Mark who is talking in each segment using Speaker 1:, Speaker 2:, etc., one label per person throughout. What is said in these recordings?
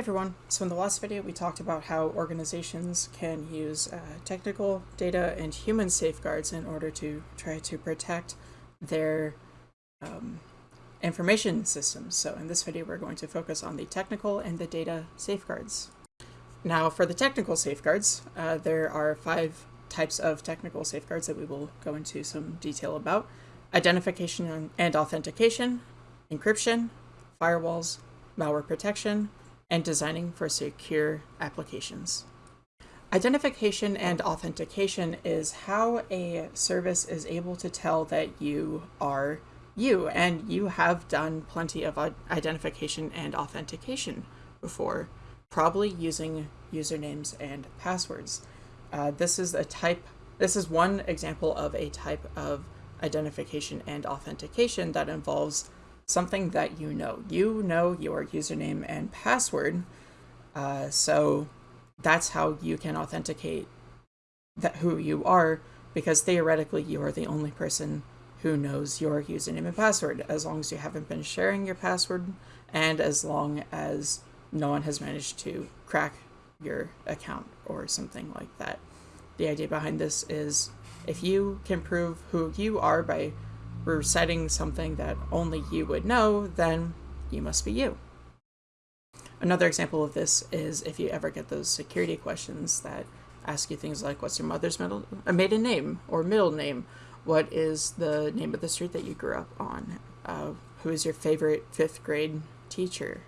Speaker 1: everyone, so in the last video we talked about how organizations can use uh, technical data and human safeguards in order to try to protect their um, information systems. So in this video we're going to focus on the technical and the data safeguards. Now for the technical safeguards, uh, there are five types of technical safeguards that we will go into some detail about. Identification and authentication, encryption, firewalls, malware protection, and designing for secure applications. Identification and authentication is how a service is able to tell that you are you, and you have done plenty of identification and authentication before, probably using usernames and passwords. Uh, this is a type, this is one example of a type of identification and authentication that involves something that you know. You know your username and password, uh, so that's how you can authenticate that who you are, because theoretically you are the only person who knows your username and password, as long as you haven't been sharing your password, and as long as no one has managed to crack your account or something like that. The idea behind this is if you can prove who you are by reciting something that only you would know, then you must be you. Another example of this is if you ever get those security questions that ask you things like, what's your mother's middle, a maiden name or middle name? What is the name of the street that you grew up on? Uh, who is your favorite fifth grade teacher?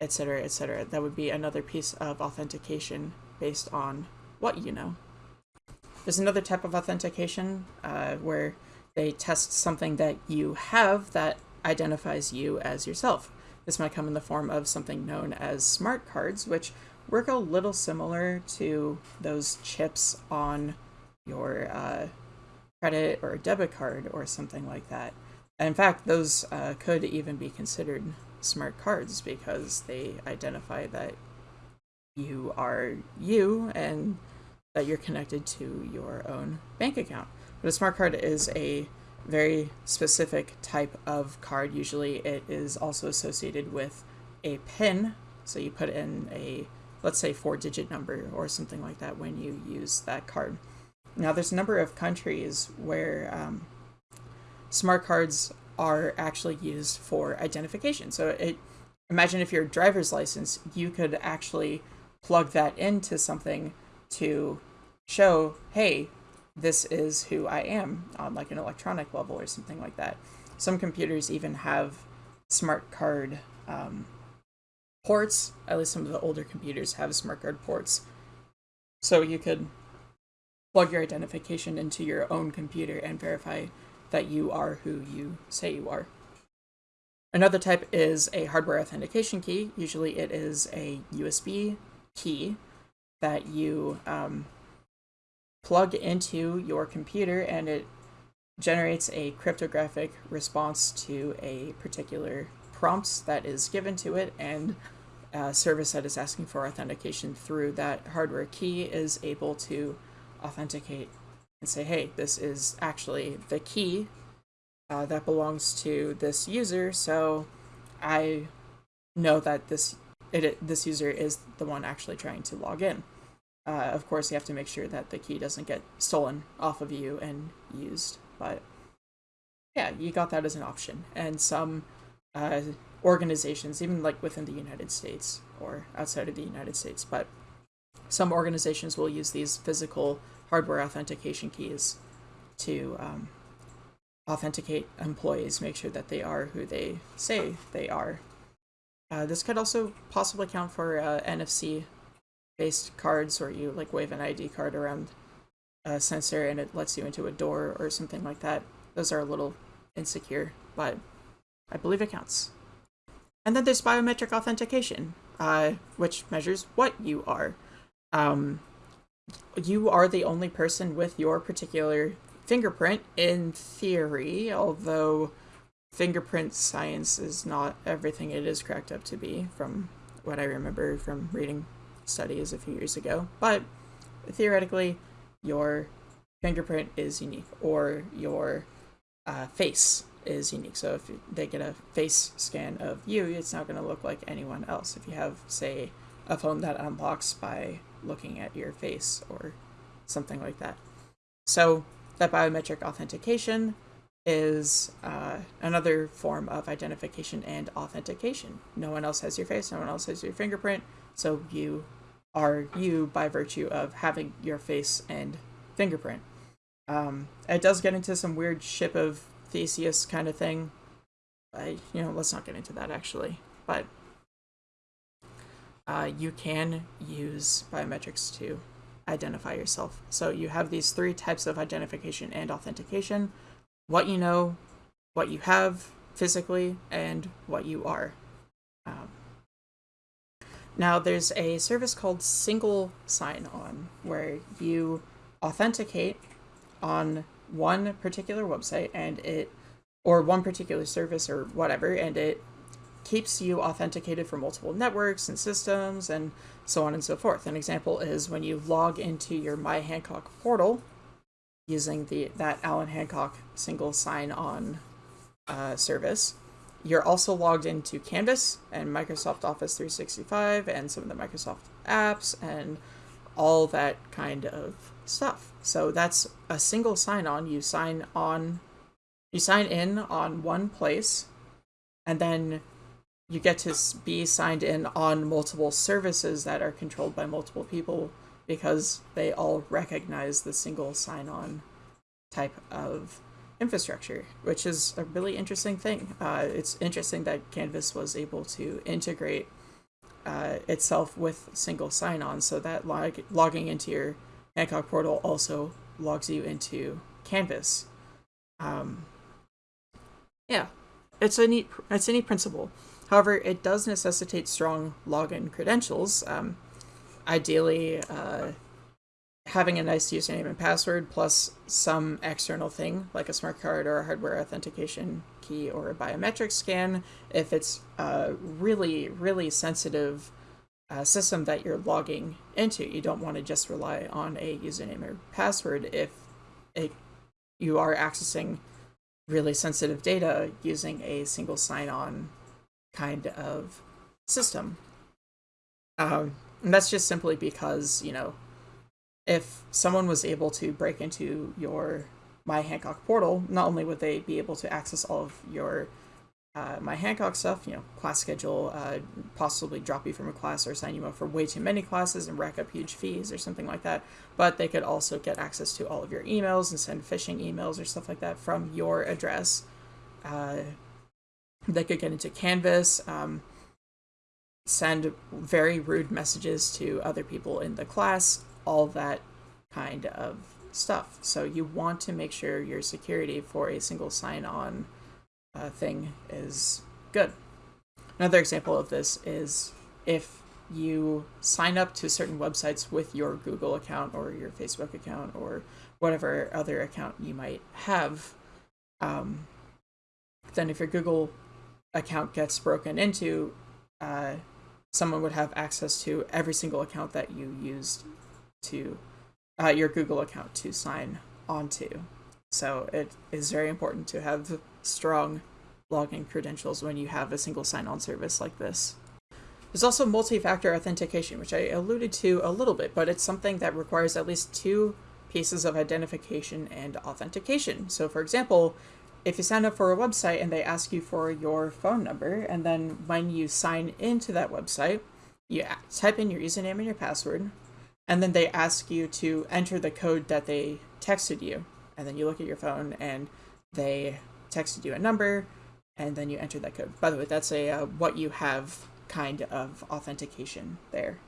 Speaker 1: Etc. Etc. That would be another piece of authentication based on what you know. There's another type of authentication uh, where they test something that you have that identifies you as yourself. This might come in the form of something known as smart cards, which work a little similar to those chips on your uh, credit or debit card or something like that. In fact, those uh, could even be considered smart cards because they identify that you are you and that you're connected to your own bank account. But a smart card is a very specific type of card. Usually it is also associated with a PIN. So you put in a, let's say, four digit number or something like that when you use that card. Now there's a number of countries where um, smart cards are actually used for identification. So it, imagine if your driver's license, you could actually plug that into something to show, hey, this is who I am on like an electronic level or something like that. Some computers even have smart card um, ports, at least some of the older computers have smart card ports. So you could plug your identification into your own computer and verify that you are who you say you are. Another type is a hardware authentication key. Usually it is a USB key that you um, plug into your computer and it generates a cryptographic response to a particular prompt that is given to it and a service that is asking for authentication through that hardware key is able to authenticate and say, hey, this is actually the key uh, that belongs to this user, so I know that this it, this user is the one actually trying to log in. Uh, of course, you have to make sure that the key doesn't get stolen off of you and used. But yeah, you got that as an option. And some uh, organizations, even like within the United States or outside of the United States, but some organizations will use these physical hardware authentication keys to um, authenticate employees, make sure that they are who they say they are. Uh, this could also possibly count for uh, NFC based cards where you like wave an ID card around a sensor and it lets you into a door or something like that. Those are a little insecure, but I believe it counts. And then there's biometric authentication, uh, which measures what you are. Um, you are the only person with your particular fingerprint in theory, although fingerprint science is not everything it is cracked up to be from what I remember from reading studies a few years ago, but theoretically, your fingerprint is unique or your uh, face is unique. So if they get a face scan of you, it's not going to look like anyone else. If you have, say, a phone that unlocks by looking at your face or something like that. So that biometric authentication is uh, another form of identification and authentication. No one else has your face, no one else has your fingerprint, so you are you by virtue of having your face and fingerprint. Um, it does get into some weird ship of Theseus kind of thing. I, you know, let's not get into that actually, but uh, you can use biometrics to identify yourself. So you have these three types of identification and authentication what you know, what you have physically, and what you are. Um, now, there's a service called Single Sign On where you authenticate on one particular website and it, or one particular service or whatever, and it keeps you authenticated for multiple networks and systems and so on and so forth. An example is when you log into your My Hancock portal using the that Allan Hancock single sign-on uh, service. You're also logged into Canvas and Microsoft Office 365 and some of the Microsoft apps and all that kind of stuff. So that's a single sign-on. You sign on, you sign in on one place, and then you get to be signed in on multiple services that are controlled by multiple people because they all recognize the single sign-on type of infrastructure, which is a really interesting thing. Uh, it's interesting that Canvas was able to integrate uh, itself with single sign-on so that log logging into your Hancock portal also logs you into Canvas. Um, yeah, it's a neat it's a neat principle. However, it does necessitate strong login credentials. Um, ideally, uh, having a nice username and password plus some external thing like a smart card or a hardware authentication key or a biometric scan if it's a really really sensitive uh, system that you're logging into. You don't want to just rely on a username or password if it, you are accessing really sensitive data using a single sign-on kind of system. Um, and that's just simply because you know if someone was able to break into your My Hancock portal, not only would they be able to access all of your uh, My Hancock stuff, you know, class schedule, uh, possibly drop you from a class or sign you up for way too many classes and rack up huge fees or something like that, but they could also get access to all of your emails and send phishing emails or stuff like that from your address. Uh, they could get into Canvas. Um, send very rude messages to other people in the class, all that kind of stuff. So you want to make sure your security for a single sign-on uh, thing is good. Another example of this is if you sign up to certain websites with your Google account or your Facebook account or whatever other account you might have, um, then if your Google account gets broken into, uh, someone would have access to every single account that you used to uh, your Google account to sign onto. So it is very important to have strong login credentials when you have a single sign-on service like this. There's also multi-factor authentication, which I alluded to a little bit, but it's something that requires at least two pieces of identification and authentication. So for example, if you sign up for a website and they ask you for your phone number, and then when you sign into that website, you type in your username and your password, and then they ask you to enter the code that they texted you. And then you look at your phone and they texted you a number and then you enter that code. By the way that's a uh, what you have kind of authentication there.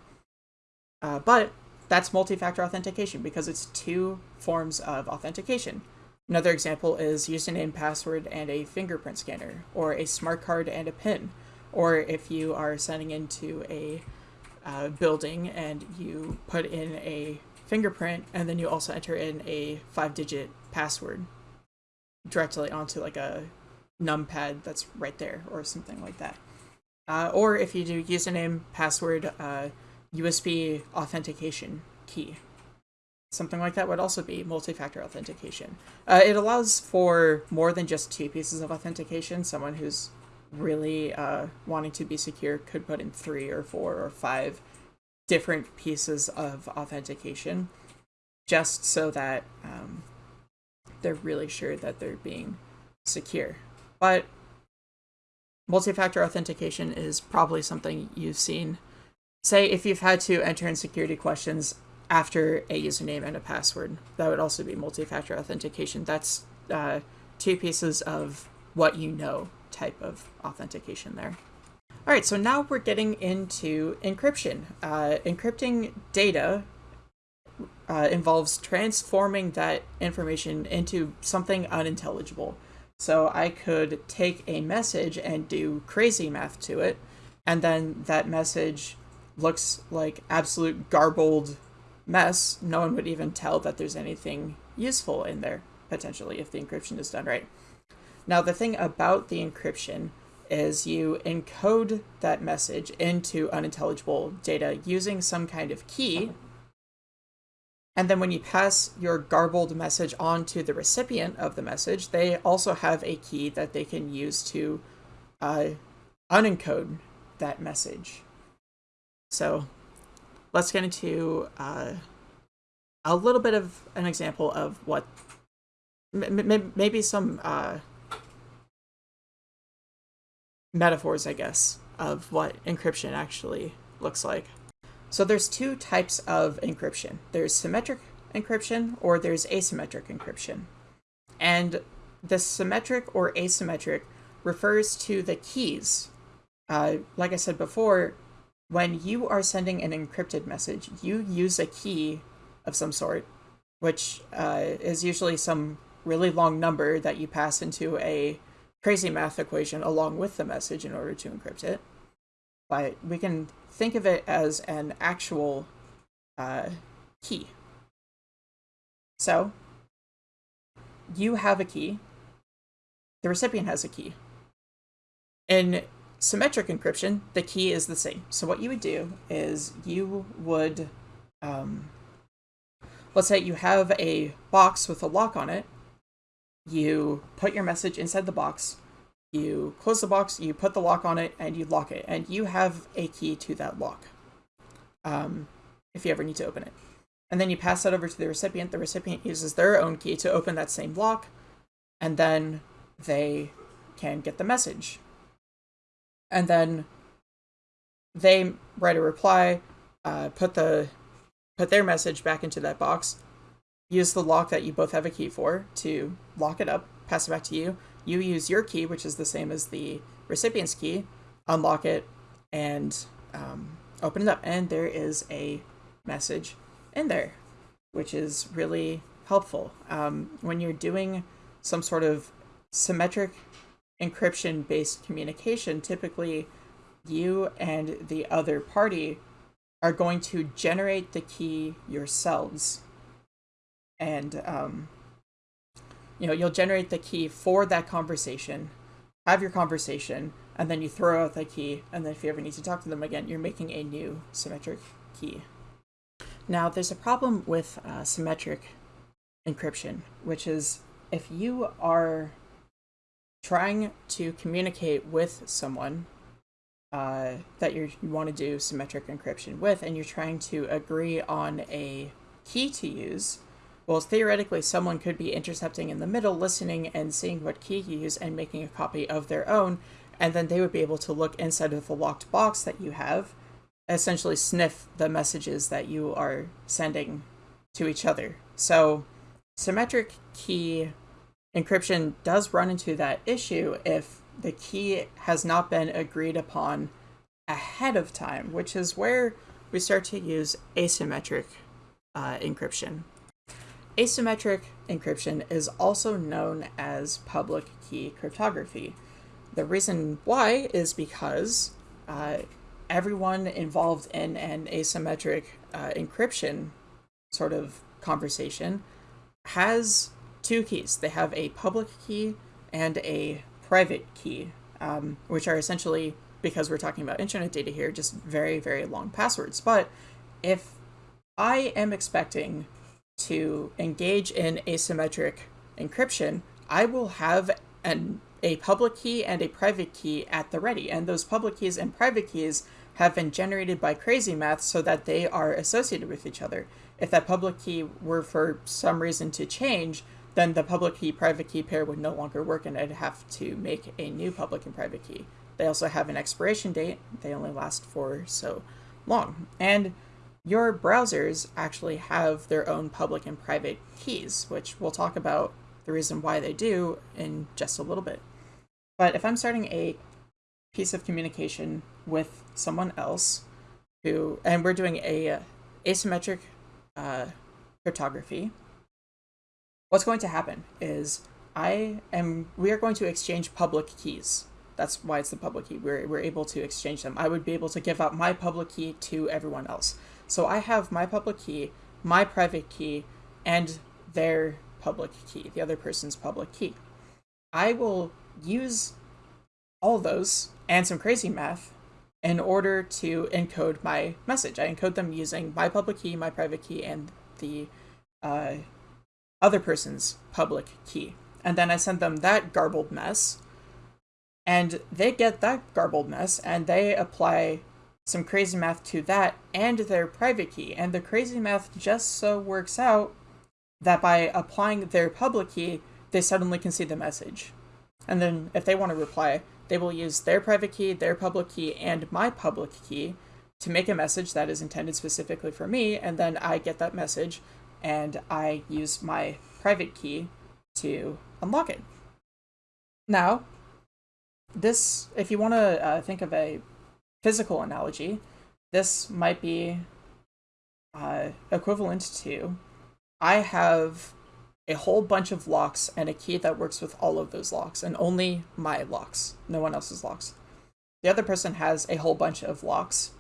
Speaker 1: Uh, but that's multi-factor authentication because it's two forms of authentication. Another example is username password and a fingerprint scanner or a smart card and a pin or if you are sending into a uh, building and you put in a fingerprint and then you also enter in a five digit password directly onto like a numpad that's right there or something like that. Uh, or if you do username, password, uh, USB authentication key. Something like that would also be multi-factor authentication. Uh, it allows for more than just two pieces of authentication. Someone who's really uh, wanting to be secure could put in three or four or five different pieces of authentication just so that um, they're really sure that they're being secure. But multi-factor authentication is probably something you've seen. Say if you've had to enter in security questions after a username and a password, that would also be multi-factor authentication. That's uh, two pieces of what you know type of authentication there. All right, so now we're getting into encryption. Uh, encrypting data uh, involves transforming that information into something unintelligible. So I could take a message and do crazy math to it, and then that message looks like absolute garbled mess. No one would even tell that there's anything useful in there, potentially, if the encryption is done right. Now, the thing about the encryption is you encode that message into unintelligible data using some kind of key and then when you pass your garbled message on to the recipient of the message, they also have a key that they can use to uh, unencode that message. So let's get into uh, a little bit of an example of what maybe some uh, metaphors, I guess, of what encryption actually looks like. So there's two types of encryption. There's symmetric encryption or there's asymmetric encryption. And the symmetric or asymmetric refers to the keys. Uh, like I said before, when you are sending an encrypted message, you use a key of some sort, which uh, is usually some really long number that you pass into a crazy math equation along with the message in order to encrypt it. But we can think of it as an actual uh, key. So you have a key, the recipient has a key. In symmetric encryption, the key is the same. So what you would do is you would, um, let's say you have a box with a lock on it. You put your message inside the box you close the box, you put the lock on it, and you lock it. And you have a key to that lock um, if you ever need to open it. And then you pass that over to the recipient. The recipient uses their own key to open that same lock, and then they can get the message. And then they write a reply, uh, put the put their message back into that box, use the lock that you both have a key for to lock it up, pass it back to you, you use your key, which is the same as the recipient's key, unlock it, and um, open it up. And there is a message in there, which is really helpful. Um, when you're doing some sort of symmetric encryption based communication, typically you and the other party are going to generate the key yourselves. And um, you know, you'll generate the key for that conversation, have your conversation, and then you throw out that key, and then if you ever need to talk to them again, you're making a new symmetric key. Now, there's a problem with uh, symmetric encryption, which is if you are trying to communicate with someone uh, that you want to do symmetric encryption with, and you're trying to agree on a key to use, well, theoretically, someone could be intercepting in the middle, listening and seeing what key you use and making a copy of their own, and then they would be able to look inside of the locked box that you have, essentially sniff the messages that you are sending to each other. So, symmetric key encryption does run into that issue if the key has not been agreed upon ahead of time, which is where we start to use asymmetric uh, encryption. Asymmetric encryption is also known as public key cryptography. The reason why is because uh, everyone involved in an asymmetric uh, encryption sort of conversation has two keys. They have a public key and a private key, um, which are essentially, because we're talking about internet data here, just very, very long passwords. But if I am expecting to engage in asymmetric encryption, I will have an, a public key and a private key at the ready. And those public keys and private keys have been generated by crazy math so that they are associated with each other. If that public key were for some reason to change, then the public key private key pair would no longer work and I'd have to make a new public and private key. They also have an expiration date. They only last for so long. And your browsers actually have their own public and private keys, which we'll talk about the reason why they do in just a little bit. But if I'm starting a piece of communication with someone else who, and we're doing a uh, asymmetric uh, cryptography, what's going to happen is I am, we are going to exchange public keys. That's why it's the public key. We're, we're able to exchange them. I would be able to give out my public key to everyone else. So I have my public key, my private key, and their public key, the other person's public key. I will use all those and some crazy math in order to encode my message. I encode them using my public key, my private key, and the uh, other person's public key. And then I send them that garbled mess, and they get that garbled mess, and they apply some crazy math to that and their private key. And the crazy math just so works out that by applying their public key, they suddenly can see the message. And then if they want to reply, they will use their private key, their public key, and my public key to make a message that is intended specifically for me, and then I get that message and I use my private key to unlock it. Now, this, if you want to uh, think of a physical analogy, this might be uh, equivalent to I have a whole bunch of locks and a key that works with all of those locks, and only my locks, no one else's locks. The other person has a whole bunch of locks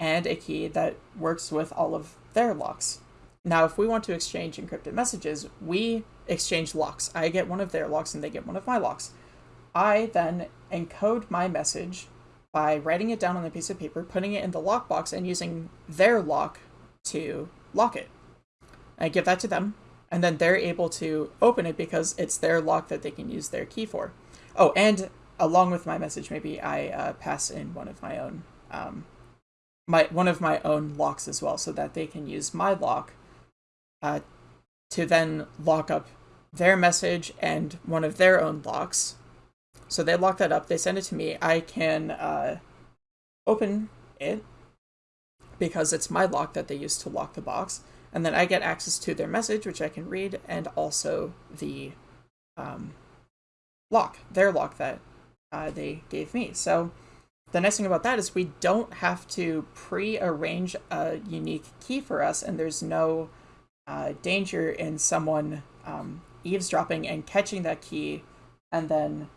Speaker 1: and a key that works with all of their locks. Now, if we want to exchange encrypted messages, we exchange locks. I get one of their locks and they get one of my locks. I then encode my message by writing it down on a piece of paper, putting it in the lockbox, and using their lock to lock it. I give that to them, and then they're able to open it because it's their lock that they can use their key for. Oh, and along with my message, maybe I uh, pass in one of my own um, my one of my own locks as well, so that they can use my lock uh, to then lock up their message and one of their own locks. So they lock that up. They send it to me. I can uh, open it because it's my lock that they use to lock the box and then I get access to their message, which I can read, and also the um, lock, their lock that uh, they gave me. So the nice thing about that is we don't have to pre-arrange a unique key for us, and there's no uh, danger in someone um, eavesdropping and catching that key and then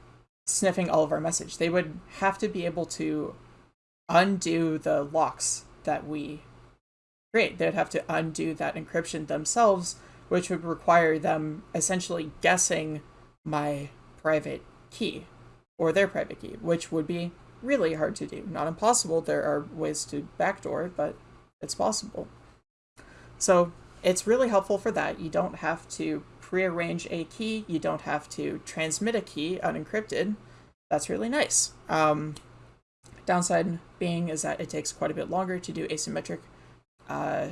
Speaker 1: sniffing all of our message. They would have to be able to undo the locks that we create. They'd have to undo that encryption themselves, which would require them essentially guessing my private key or their private key, which would be really hard to do. Not impossible. There are ways to backdoor, but it's possible. So it's really helpful for that. You don't have to prearrange a key. You don't have to transmit a key unencrypted. That's really nice. Um, downside being is that it takes quite a bit longer to do asymmetric uh,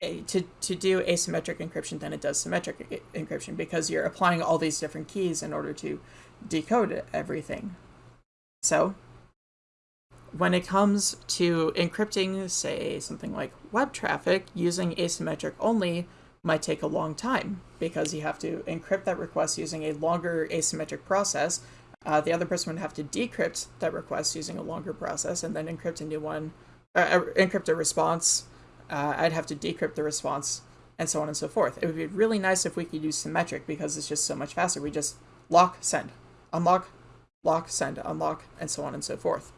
Speaker 1: to, to do asymmetric encryption than it does symmetric encryption because you're applying all these different keys in order to decode everything. So when it comes to encrypting, say, something like web traffic, using asymmetric only might take a long time because you have to encrypt that request using a longer asymmetric process. Uh, the other person would have to decrypt that request using a longer process and then encrypt a new one uh, encrypt a response, uh, I'd have to decrypt the response, and so on and so forth. It would be really nice if we could use symmetric because it's just so much faster. We just lock, send, unlock, lock, send, unlock, and so on and so forth.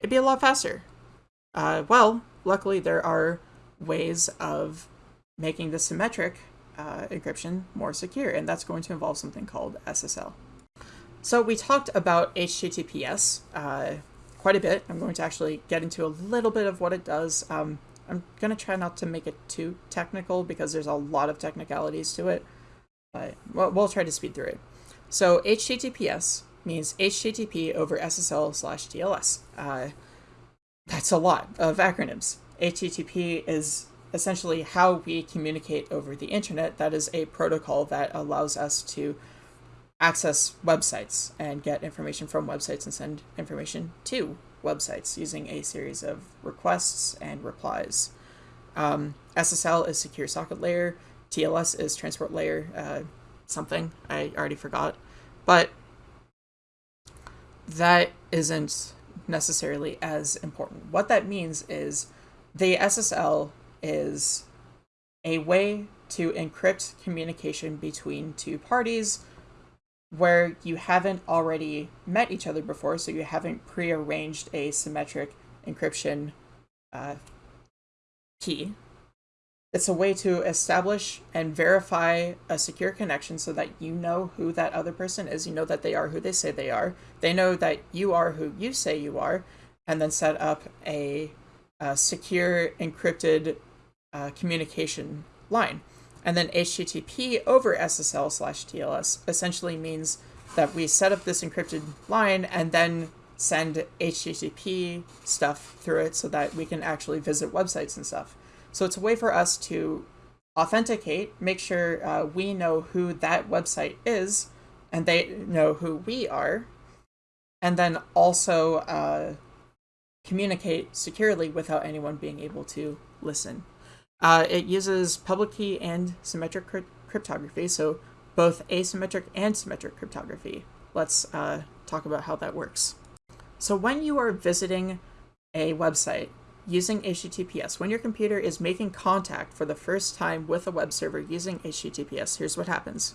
Speaker 1: It'd be a lot faster. Uh, well, luckily there are ways of making the symmetric uh, encryption more secure, and that's going to involve something called SSL. So we talked about HTTPS. Uh, quite a bit. I'm going to actually get into a little bit of what it does. Um, I'm going to try not to make it too technical because there's a lot of technicalities to it, but we'll, we'll try to speed through it. So HTTPS means HTTP over SSL slash TLS. Uh, that's a lot of acronyms. HTTP is essentially how we communicate over the internet. That is a protocol that allows us to access websites and get information from websites and send information to websites using a series of requests and replies. Um, SSL is secure socket layer. TLS is transport layer uh, something. I already forgot. But that isn't necessarily as important. What that means is the SSL is a way to encrypt communication between two parties where you haven't already met each other before, so you haven't prearranged a symmetric encryption uh, key. It's a way to establish and verify a secure connection so that you know who that other person is. You know that they are who they say they are. They know that you are who you say you are, and then set up a, a secure encrypted uh, communication line. And then HTTP over SSL slash TLS essentially means that we set up this encrypted line and then send HTTP stuff through it so that we can actually visit websites and stuff. So it's a way for us to authenticate, make sure uh, we know who that website is and they know who we are, and then also uh, communicate securely without anyone being able to listen. Uh, it uses public key and symmetric crypt cryptography, so both asymmetric and symmetric cryptography. Let's uh, talk about how that works. So when you are visiting a website using HTTPS, when your computer is making contact for the first time with a web server using HTTPS, here's what happens.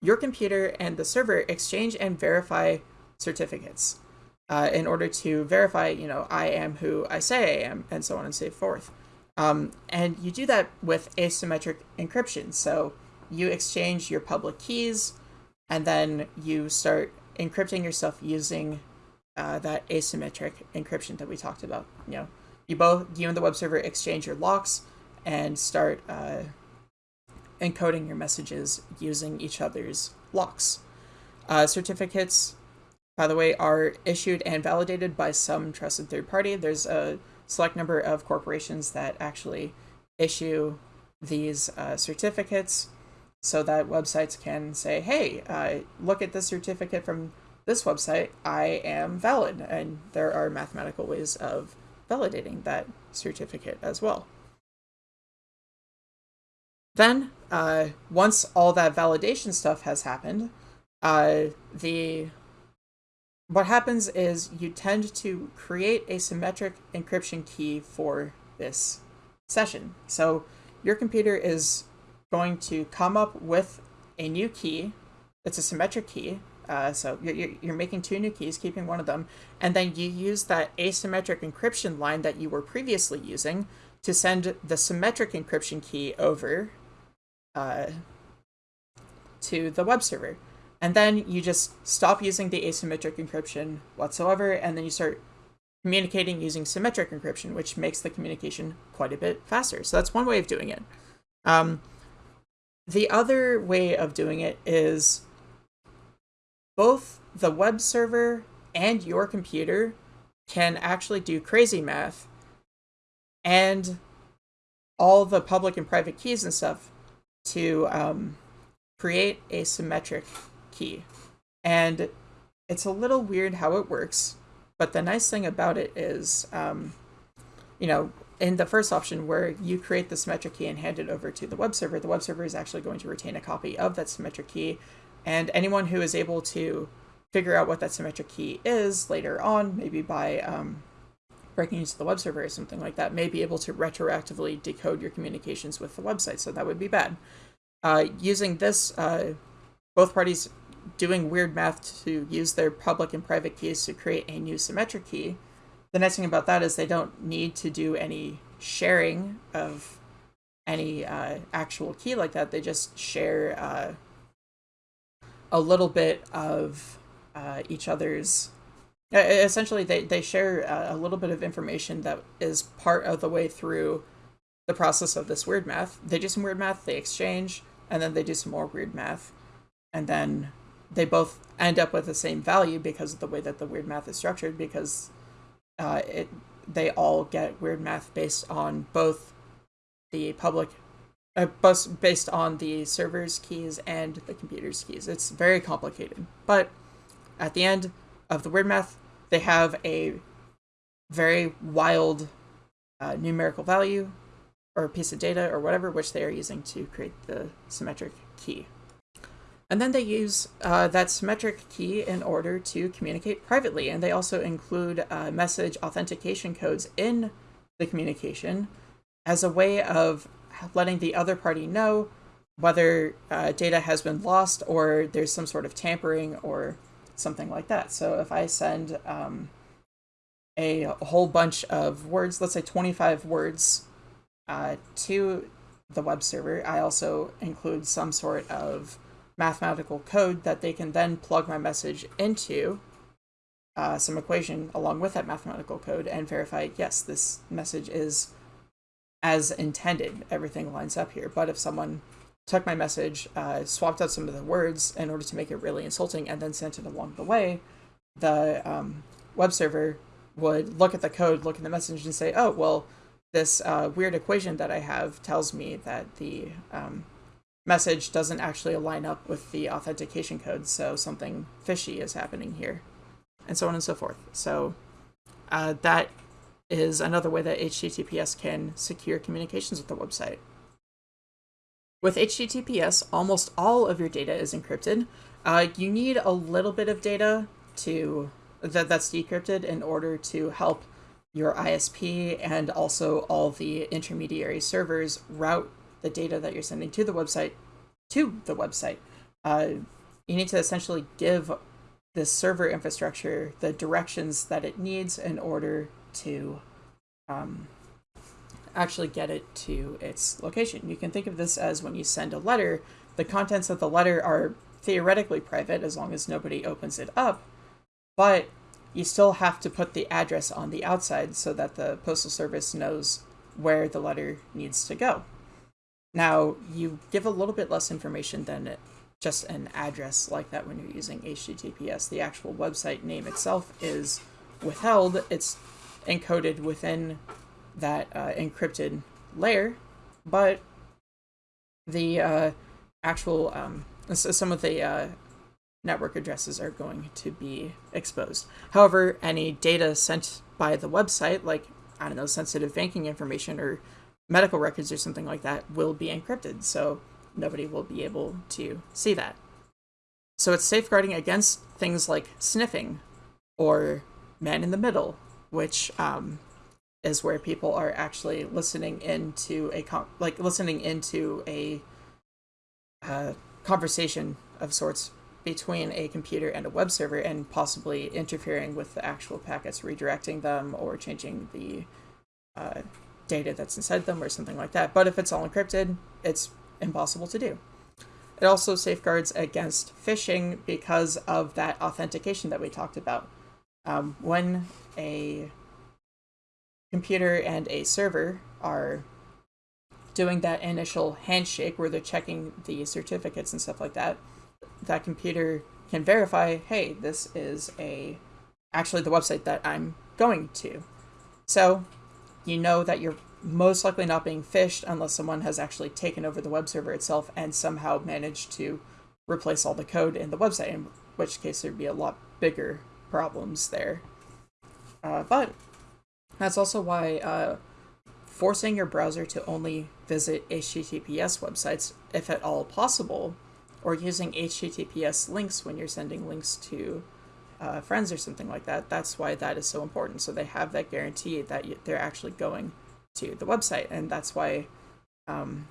Speaker 1: Your computer and the server exchange and verify certificates uh, in order to verify, you know, I am who I say I am, and so on and so forth. Um, and you do that with asymmetric encryption. So you exchange your public keys, and then you start encrypting yourself using uh, that asymmetric encryption that we talked about. You know, you both, you and the web server exchange your locks and start uh, encoding your messages using each other's locks. Uh, certificates, by the way, are issued and validated by some trusted third party. There's a select number of corporations that actually issue these uh, certificates so that websites can say, hey, uh, look at this certificate from this website, I am valid. And there are mathematical ways of validating that certificate as well. Then, uh, once all that validation stuff has happened, uh, the what happens is you tend to create a symmetric encryption key for this session. So your computer is going to come up with a new key. It's a symmetric key. Uh, so you're, you're making two new keys, keeping one of them, and then you use that asymmetric encryption line that you were previously using to send the symmetric encryption key over uh, to the web server. And then you just stop using the asymmetric encryption whatsoever, and then you start communicating using symmetric encryption, which makes the communication quite a bit faster. So that's one way of doing it. Um, the other way of doing it is both the web server and your computer can actually do crazy math and all the public and private keys and stuff to um, create a symmetric key. And it's a little weird how it works, but the nice thing about it is, um, you know, in the first option where you create the symmetric key and hand it over to the web server, the web server is actually going to retain a copy of that symmetric key. And anyone who is able to figure out what that symmetric key is later on, maybe by um, breaking into the web server or something like that, may be able to retroactively decode your communications with the website. So that would be bad. Uh, using this, uh, both parties doing weird math to use their public and private keys to create a new symmetric key. The nice thing about that is they don't need to do any sharing of any uh, actual key like that. They just share uh, a little bit of uh, each other's. Essentially, they, they share a little bit of information that is part of the way through the process of this weird math. They do some weird math, they exchange, and then they do some more weird math, and then they both end up with the same value because of the way that the weird math is structured because uh, it they all get weird math based on both the public uh, based on the server's keys and the computer's keys. It's very complicated. But at the end of the weird math, they have a very wild uh, numerical value or piece of data or whatever, which they are using to create the symmetric key. And then they use uh, that symmetric key in order to communicate privately. And they also include uh, message authentication codes in the communication as a way of letting the other party know whether uh, data has been lost or there's some sort of tampering or something like that. So if I send um, a, whole bunch of words, let's say 25 words, uh, to the web server, I also include some sort of mathematical code that they can then plug my message into uh, some equation along with that mathematical code and verify, yes, this message is as intended. Everything lines up here. But if someone took my message, uh, swapped out some of the words in order to make it really insulting, and then sent it along the way, the um, web server would look at the code, look at the message, and say, oh, well, this uh, weird equation that I have tells me that the um, message doesn't actually line up with the authentication code, so something fishy is happening here, and so on and so forth. So uh, that is another way that HTTPS can secure communications with the website. With HTTPS, almost all of your data is encrypted. Uh, you need a little bit of data to that that's decrypted in order to help your ISP and also all the intermediary servers route the data that you're sending to the website to the website. Uh, you need to essentially give this server infrastructure the directions that it needs in order to um, actually get it to its location. You can think of this as when you send a letter, the contents of the letter are theoretically private as long as nobody opens it up, but you still have to put the address on the outside so that the Postal Service knows where the letter needs to go. Now, you give a little bit less information than just an address like that when you're using HTTPS. The actual website name itself is withheld. It's encoded within that uh, encrypted layer, but the uh, actual um, some of the uh, network addresses are going to be exposed. However, any data sent by the website, like I don't know, sensitive banking information or medical records or something like that, will be encrypted. So nobody will be able to see that. So it's safeguarding against things like sniffing or man in the middle, which um, is where people are actually listening into a like listening into a uh, conversation of sorts between a computer and a web server and possibly interfering with the actual packets, redirecting them or changing the uh, data that's inside them or something like that. But if it's all encrypted, it's impossible to do. It also safeguards against phishing because of that authentication that we talked about. Um, when a computer and a server are doing that initial handshake where they're checking the certificates and stuff like that, that computer can verify, hey, this is a actually the website that I'm going to. So you know that you're most likely not being phished unless someone has actually taken over the web server itself and somehow managed to replace all the code in the website, in which case there'd be a lot bigger problems there. Uh, but that's also why uh, forcing your browser to only visit HTTPS websites, if at all possible, or using HTTPS links when you're sending links to uh, friends or something like that, that's why that is so important. So they have that guarantee that they're actually going to the website. And that's why um,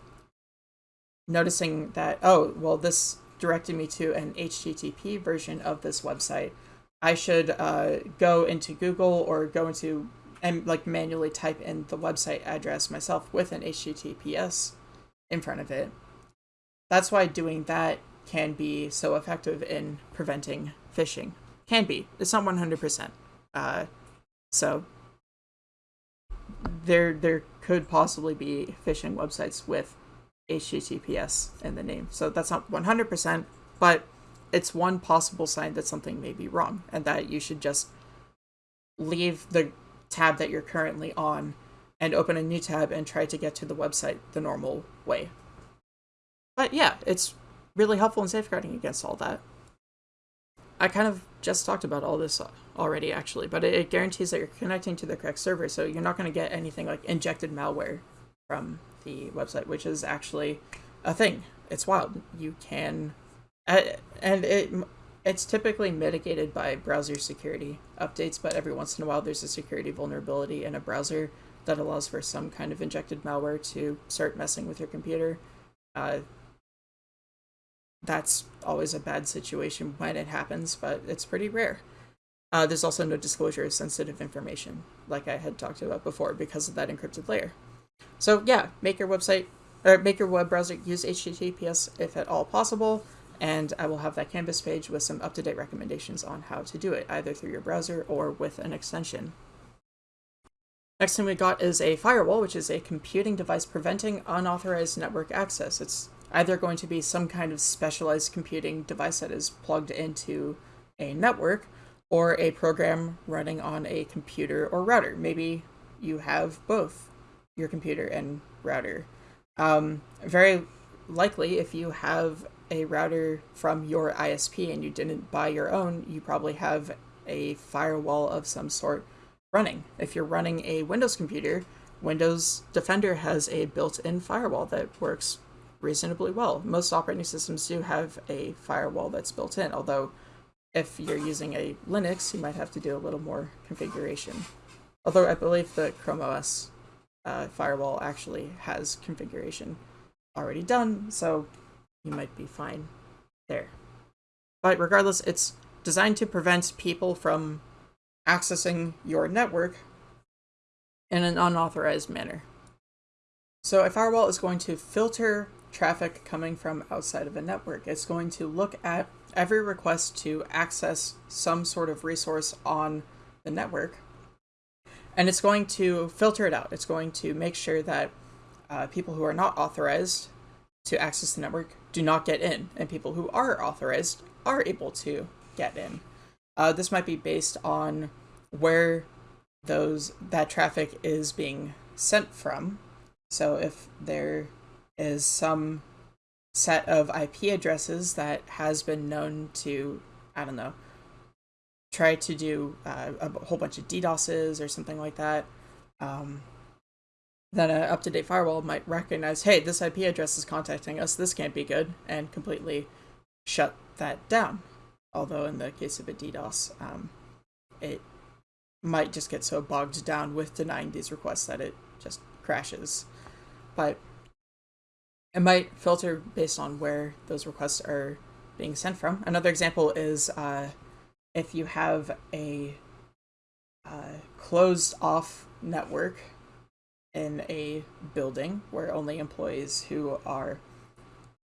Speaker 1: noticing that, oh, well, this directed me to an HTTP version of this website I should uh, go into Google or go into and like manually type in the website address myself with an HTTPS in front of it. That's why doing that can be so effective in preventing phishing. Can be. It's not 100%. Uh, so there there could possibly be phishing websites with HTTPS in the name. So that's not 100%, but it's one possible sign that something may be wrong and that you should just leave the tab that you're currently on and open a new tab and try to get to the website the normal way. But yeah, it's really helpful in safeguarding against all that. I kind of just talked about all this already, actually, but it, guarantees that you're connecting to the correct server, so you're not going to get anything like injected malware from the website, which is actually a thing. It's wild. You can, and it it's typically mitigated by browser security updates, but every once in a while there's a security vulnerability in a browser that allows for some kind of injected malware to start messing with your computer. Uh, that's always a bad situation when it happens, but it's pretty rare. Uh, there's also no disclosure of sensitive information, like I had talked about before, because of that encrypted layer. So yeah, make your website or make your web browser use HTTPS if at all possible, and I will have that Canvas page with some up-to-date recommendations on how to do it, either through your browser or with an extension. Next thing we got is a firewall, which is a computing device preventing unauthorized network access. It's either going to be some kind of specialized computing device that is plugged into a network or a program running on a computer or router. Maybe you have both your computer and router. Um, very likely, if you have a router from your ISP and you didn't buy your own, you probably have a firewall of some sort running. If you're running a Windows computer, Windows Defender has a built-in firewall that works reasonably well. Most operating systems do have a firewall that's built in, although if you're using a Linux, you might have to do a little more configuration. Although I believe the Chrome OS uh, firewall actually has configuration already done, so you might be fine there. But regardless, it's designed to prevent people from accessing your network in an unauthorized manner. So a firewall is going to filter traffic coming from outside of a network. It's going to look at every request to access some sort of resource on the network, and it's going to filter it out. It's going to make sure that uh, people who are not authorized to access the network do not get in, and people who are authorized are able to get in. Uh, this might be based on where those that traffic is being sent from. So if there is some set of IP addresses that has been known to, I don't know, try to do uh, a whole bunch of DDoSes or something like that, um, then an up-to-date firewall might recognize, hey, this IP address is contacting us, this can't be good, and completely shut that down. Although in the case of a DDoS, um, it might just get so bogged down with denying these requests that it just crashes. But it might filter based on where those requests are being sent from. Another example is uh, if you have a uh, closed off network in a building where only employees who are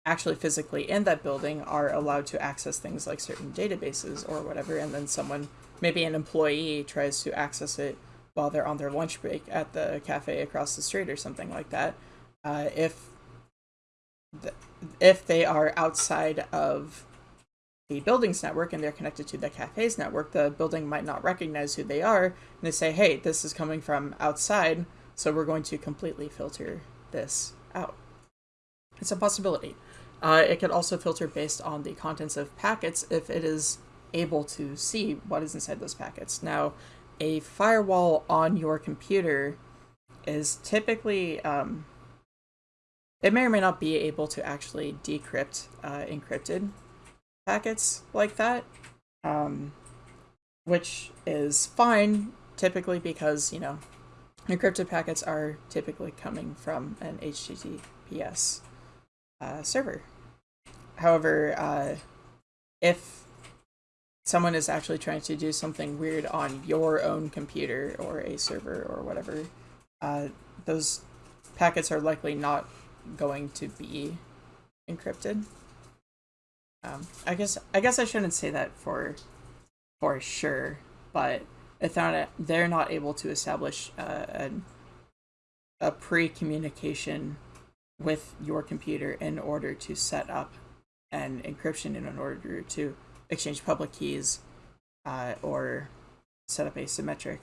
Speaker 1: actually physically in that building are allowed to access things like certain databases or whatever, and then someone, maybe an employee, tries to access it while they're on their lunch break at the cafe across the street or something like that. Uh, if if they are outside of the building's network and they're connected to the cafe's network, the building might not recognize who they are, and they say, hey, this is coming from outside, so we're going to completely filter this out. It's a possibility. Uh, it could also filter based on the contents of packets if it is able to see what is inside those packets. Now, a firewall on your computer is typically um, it may or may not be able to actually decrypt uh, encrypted packets like that, um, which is fine typically because, you know, encrypted packets are typically coming from an HTTPS uh, server. However, uh, if someone is actually trying to do something weird on your own computer or a server or whatever, uh, those packets are likely not going to be encrypted. Um, I guess I guess I shouldn't say that for for sure, but if they're not, they're not able to establish uh, an, a pre-communication with your computer in order to set up an encryption in order to exchange public keys uh, or set up asymmetric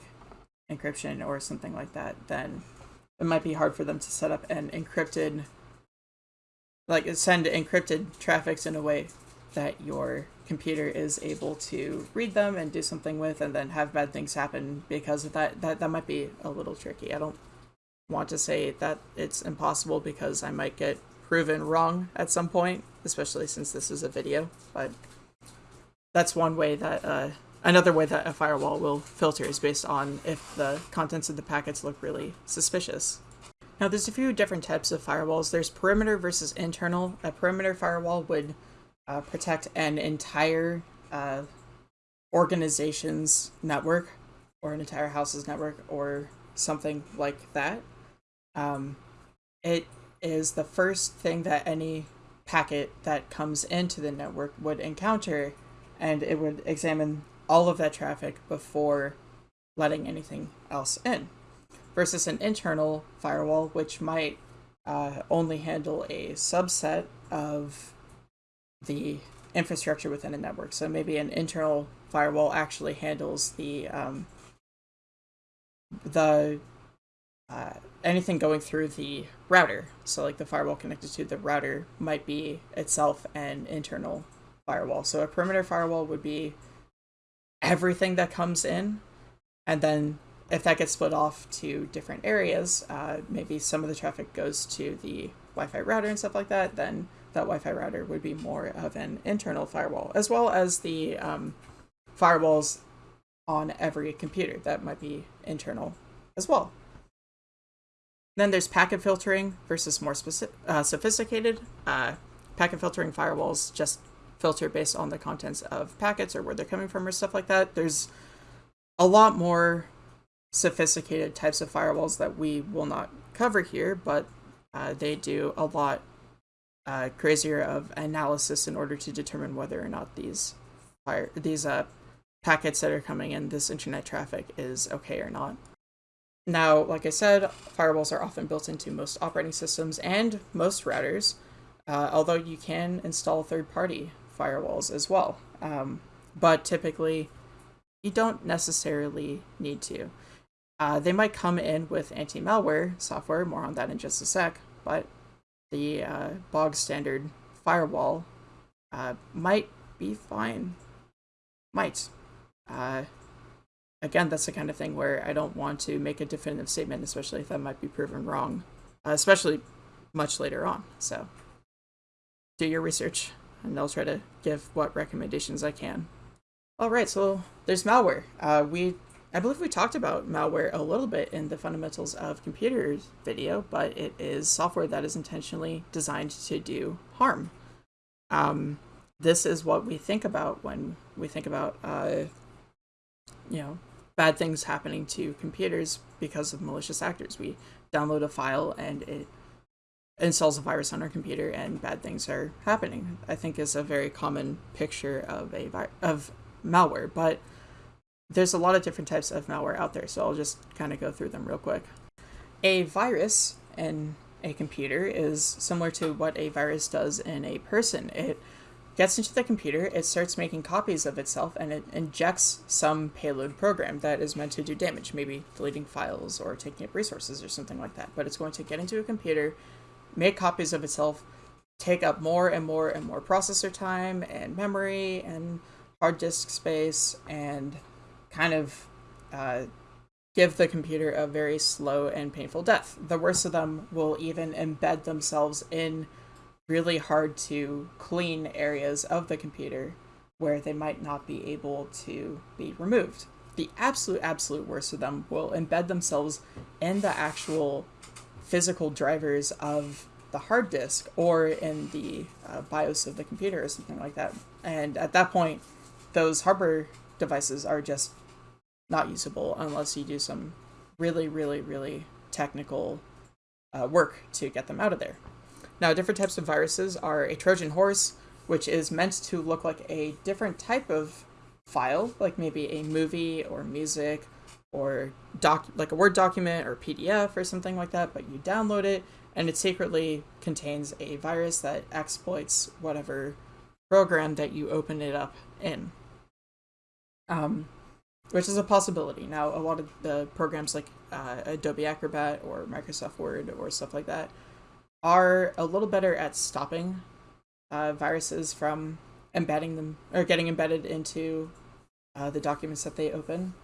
Speaker 1: encryption or something like that, then it might be hard for them to set up an encrypted, like send encrypted traffics in a way that your computer is able to read them and do something with and then have bad things happen because of that. That that might be a little tricky. I don't want to say that it's impossible because i might get proven wrong at some point especially since this is a video but that's one way that uh, another way that a firewall will filter is based on if the contents of the packets look really suspicious. Now there's a few different types of firewalls. There's perimeter versus internal. A perimeter firewall would uh, protect an entire uh, organization's network or an entire house's network or something like that. Um, it is the first thing that any packet that comes into the network would encounter, and it would examine all of that traffic before letting anything else in. Versus an internal firewall, which might uh, only handle a subset of the infrastructure within a network. So maybe an internal firewall actually handles the um, the uh, anything going through the router. So like the firewall connected to the router might be itself an internal firewall. So a perimeter firewall would be everything that comes in, and then if that gets split off to different areas, uh, maybe some of the traffic goes to the Wi-Fi router and stuff like that. Then that Wi-Fi router would be more of an internal firewall, as well as the um, firewalls on every computer that might be internal as well. Then there's packet filtering versus more specific, uh, sophisticated. Uh, packet filtering firewalls just filter based on the contents of packets or where they're coming from or stuff like that. There's a lot more sophisticated types of firewalls that we will not cover here, but uh, they do a lot uh, crazier of analysis in order to determine whether or not these fire these uh, packets that are coming in this internet traffic is okay or not. Now, like I said, firewalls are often built into most operating systems and most routers, uh, although you can install third-party firewalls as well. Um, but typically, you don't necessarily need to. Uh, they might come in with anti-malware software, more on that in just a sec, but the uh, bog standard firewall uh, might be fine. Might. Uh, again, that's the kind of thing where I don't want to make a definitive statement, especially if that might be proven wrong, uh, especially much later on. So do your research, and I'll try to give what recommendations I can. All right, so there's malware. Uh, we I believe we talked about malware a little bit in the fundamentals of computers video, but it is software that is intentionally designed to do harm. Um, this is what we think about when we think about, uh, you know, bad things happening to computers because of malicious actors. We download a file and it installs a virus on our computer and bad things are happening. I think is a very common picture of a of malware, but there's a lot of different types of malware out there, so I'll just kind of go through them real quick. A virus in a computer is similar to what a virus does in a person. It gets into the computer, it starts making copies of itself, and it injects some payload program that is meant to do damage, maybe deleting files or taking up resources or something like that. But it's going to get into a computer, make copies of itself, take up more and more and more processor time and memory and hard disk space and kind of uh, give the computer a very slow and painful death. The worst of them will even embed themselves in really hard to clean areas of the computer where they might not be able to be removed. The absolute, absolute worst of them will embed themselves in the actual physical drivers of the hard disk or in the uh, BIOS of the computer or something like that. And at that point, those hardware devices are just not usable unless you do some really, really, really technical uh, work to get them out of there. Now, different types of viruses are a Trojan horse, which is meant to look like a different type of file, like maybe a movie or music or doc like a Word document or PDF or something like that, but you download it and it secretly contains a virus that exploits whatever program that you open it up in. Um, which is a possibility. Now, a lot of the programs like uh, Adobe Acrobat or Microsoft Word or stuff like that are a little better at stopping uh, viruses from embedding them or getting embedded into uh, the documents that they open.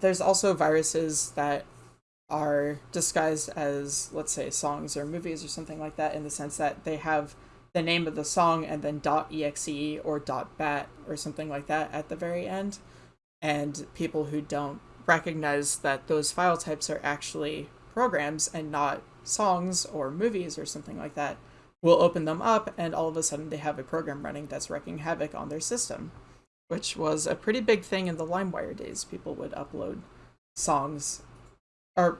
Speaker 1: There's also viruses that are disguised as, let's say, songs or movies or something like that, in the sense that they have the name of the song and then .exe or .bat or something like that at the very end. And people who don't recognize that those file types are actually programs and not songs or movies or something like that will open them up and all of a sudden they have a program running that's wreaking havoc on their system which was a pretty big thing in the limewire days people would upload songs or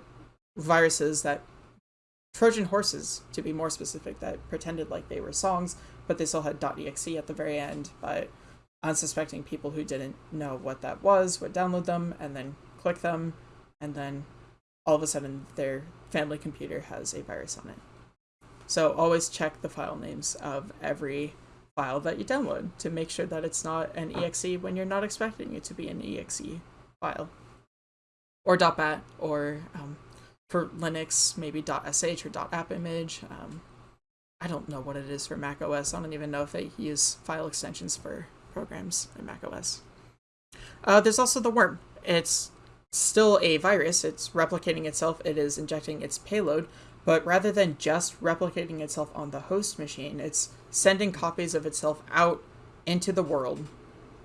Speaker 1: viruses that trojan horses to be more specific that pretended like they were songs but they still had .exe at the very end but unsuspecting people who didn't know what that was would download them and then click them and then all of a sudden their family computer has a virus on it. So always check the file names of every file that you download to make sure that it's not an exe when you're not expecting it to be an exe file. Or .bat, or um, for Linux, maybe .sh or .appimage. Um, I don't know what it is for Mac OS. I don't even know if they use file extensions for programs in Mac OS. Uh, there's also the worm. It's still a virus. It's replicating itself. It is injecting its payload. But rather than just replicating itself on the host machine, it's sending copies of itself out into the world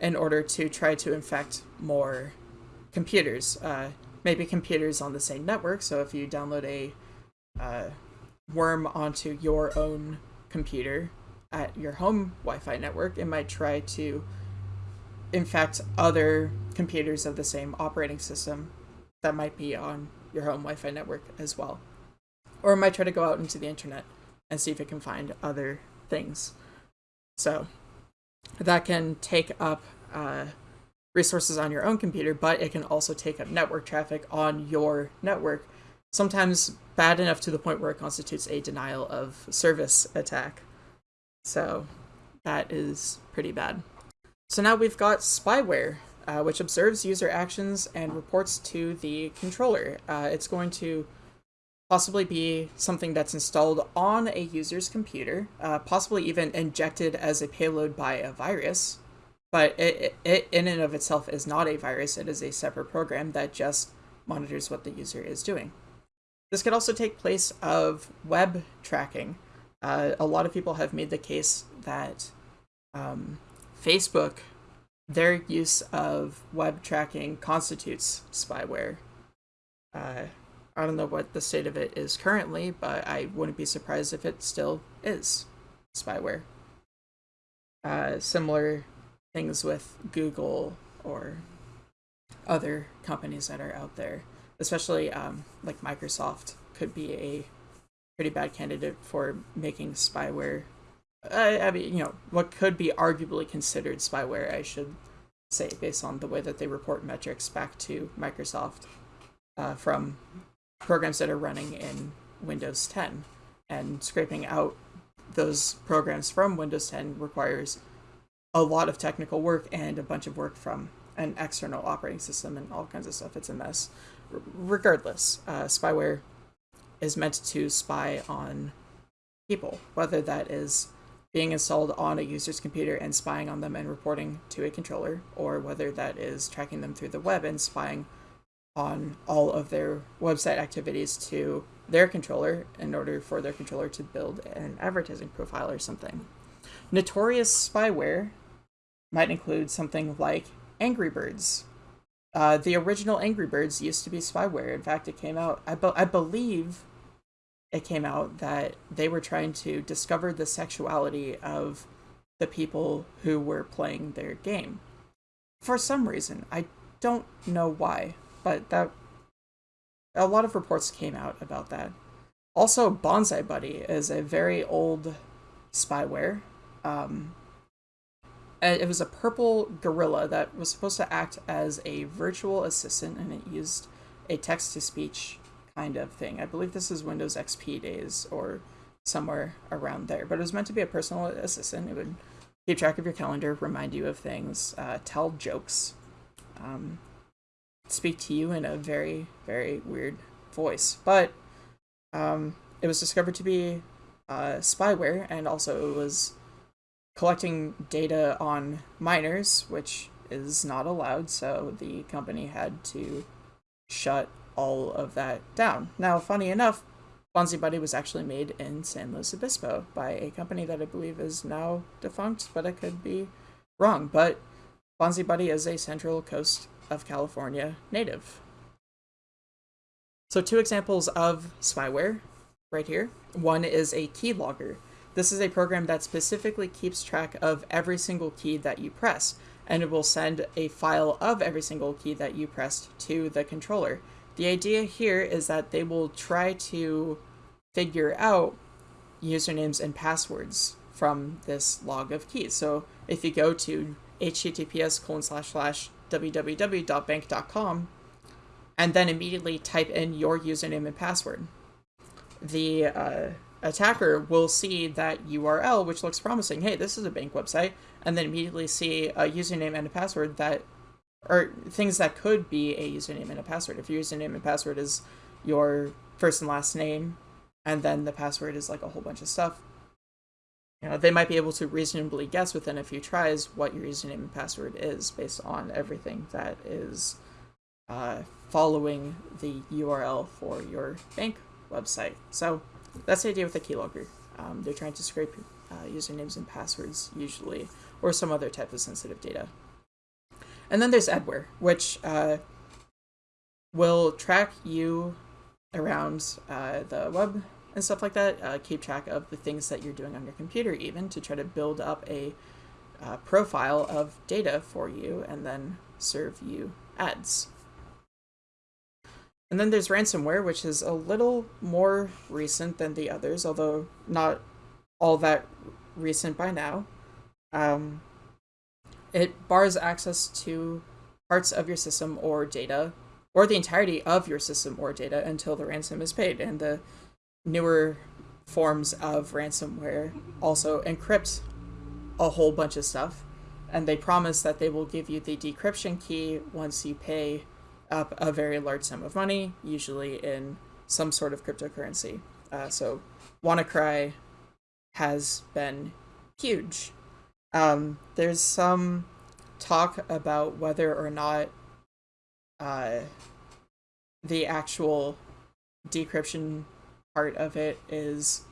Speaker 1: in order to try to infect more computers. Uh, maybe computers on the same network. So if you download a uh, worm onto your own computer at your home Wi Fi network, it might try to infect other computers of the same operating system that might be on your home Wi Fi network as well. Or it might try to go out into the internet and see if it can find other things. So that can take up uh, resources on your own computer, but it can also take up network traffic on your network, sometimes bad enough to the point where it constitutes a denial of service attack. So that is pretty bad. So now we've got spyware, uh, which observes user actions and reports to the controller. Uh, it's going to possibly be something that's installed on a user's computer, uh, possibly even injected as a payload by a virus. But it, it, in and of itself, is not a virus. It is a separate program that just monitors what the user is doing. This could also take place of web tracking. Uh, a lot of people have made the case that um, Facebook, their use of web tracking constitutes spyware. Uh, I don't know what the state of it is currently, but I wouldn't be surprised if it still is spyware. Uh, similar things with Google or other companies that are out there, especially um, like Microsoft, could be a pretty bad candidate for making spyware I, I mean, you know, what could be arguably considered spyware, I should say, based on the way that they report metrics back to Microsoft uh, from programs that are running in Windows 10. And scraping out those programs from Windows 10 requires a lot of technical work and a bunch of work from an external operating system and all kinds of stuff. It's a mess. R- regardless, uh, spyware is meant to spy on people, whether that is being installed on a user's computer and spying on them and reporting to a controller, or whether that is tracking them through the web and spying on all of their website activities to their controller in order for their controller to build an advertising profile or something. Notorious spyware might include something like Angry Birds. Uh, the original Angry Birds used to be spyware. In fact, it came out, I, be- I believe, it came out that they were trying to discover the sexuality of the people who were playing their game. For some reason, I don't know why, but that a lot of reports came out about that. Also, Bonzi Buddy is a very old spyware. Um, it was a purple gorilla that was supposed to act as a virtual assistant, and it used a text to speech kind of thing. I believe this is Windows XP days or somewhere around there. But it was meant to be a personal assistant. It would keep track of your calendar, remind you of things, uh, tell jokes. Um, speak to you in a very, very weird voice. But um, it was discovered to be uh, spyware, and also it was collecting data on minors, which is not allowed, so the company had to shut all of that down. Now, funny enough, Bonzi Buddy was actually made in San Luis Obispo by a company that I believe is now defunct, but I could be wrong. But Bonzi Buddy is a Central Coast of California native. So two examples of spyware right here. One is a keylogger. This is a program that specifically keeps track of every single key that you press, and it will send a file of every single key that you pressed to the controller. The idea here is that they will try to figure out usernames and passwords from this log of keys. So if you go to https colon slash slash www.bank.com and then immediately type in your username and password, the uh, attacker will see that URL, which looks promising. Hey, this is a bank website, and then immediately see a username and a password that or things that could be a username and a password. If your username and password is your first and last name, and then the password is like a whole bunch of stuff, you know, they might be able to reasonably guess within a few tries what your username and password is based on everything that is uh, following the URL for your bank website. So that's the idea with the keylogger. Um, they're trying to scrape uh, usernames and passwords usually, or some other type of sensitive data. And then there's Adware, which uh, will track you around uh, the web and stuff like that, uh, keep track of the things that you're doing on your computer even to try to build up a uh, profile of data for you and then serve you ads. And then there's ransomware, which is a little more recent than the others, although not all that recent by now. Um, it bars access to parts of your system or data, or the entirety of your system or data until the ransom is paid. And the newer forms of ransomware also encrypt a whole bunch of stuff. And they promise that they will give you the decryption key once you pay up a very large sum of money, usually in some sort of cryptocurrency. Uh, so WannaCry has been huge um, there's some talk about whether or not uh, the actual decryption part of it is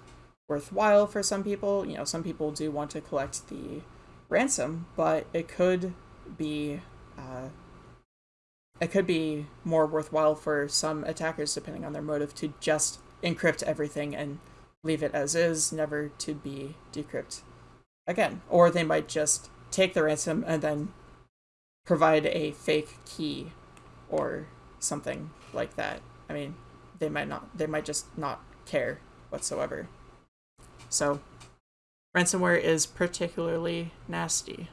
Speaker 1: worthwhile for some people. You know, some people do want to collect the ransom, but it could be uh, it could be more worthwhile for some attackers, depending on their motive, to just encrypt everything and leave it as is, never to be decrypted again. Or they might just take the ransom and then provide a fake key or something like that. I mean, they might not, they might just not care whatsoever. So, ransomware is particularly nasty.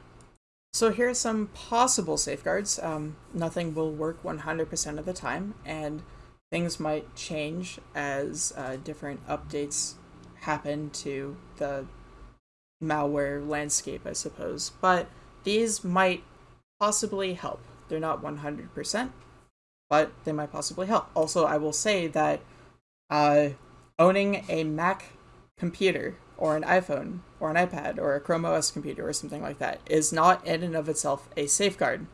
Speaker 1: So here are some possible safeguards. Um, nothing will work 100% of the time, and things might change as uh, different updates happen to the malware landscape, I suppose. But these might possibly help. They're not 100%, but they might possibly help. Also, I will say that uh, owning a Mac computer or an iPhone or an iPad or a Chrome OS computer or something like that is not in and of itself a safeguard.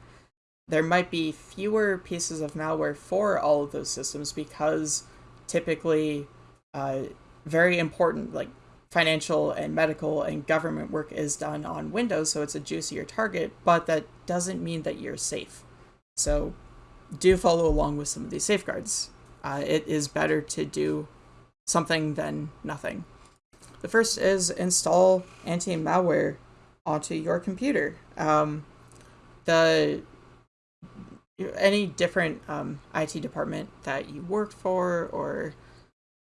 Speaker 1: There might be fewer pieces of malware for all of those systems because typically uh, very important, like financial and medical and government work is done on Windows, so it's a juicier target, but that doesn't mean that you're safe. So do follow along with some of these safeguards. Uh, it is better to do something than nothing. The first is install anti-malware onto your computer. Um, the any different um, IT department that you work for, or